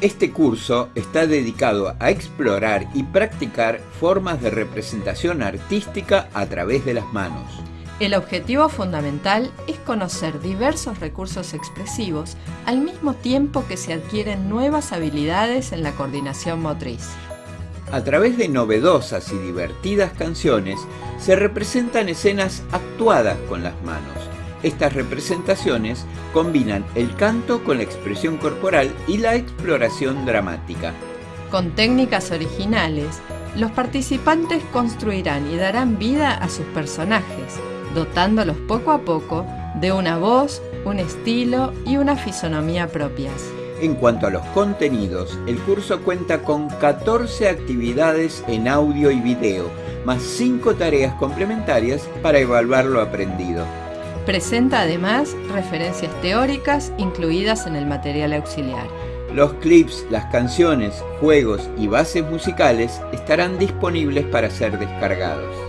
Este curso está dedicado a explorar y practicar formas de representación artística a través de las manos. El objetivo fundamental es conocer diversos recursos expresivos al mismo tiempo que se adquieren nuevas habilidades en la coordinación motriz. A través de novedosas y divertidas canciones se representan escenas actuadas con las manos. Estas representaciones combinan el canto con la expresión corporal y la exploración dramática. Con técnicas originales, los participantes construirán y darán vida a sus personajes, dotándolos poco a poco de una voz, un estilo y una fisonomía propias. En cuanto a los contenidos, el curso cuenta con 14 actividades en audio y video, más 5 tareas complementarias para evaluar lo aprendido. Presenta además referencias teóricas incluidas en el material auxiliar. Los clips, las canciones, juegos y bases musicales estarán disponibles para ser descargados.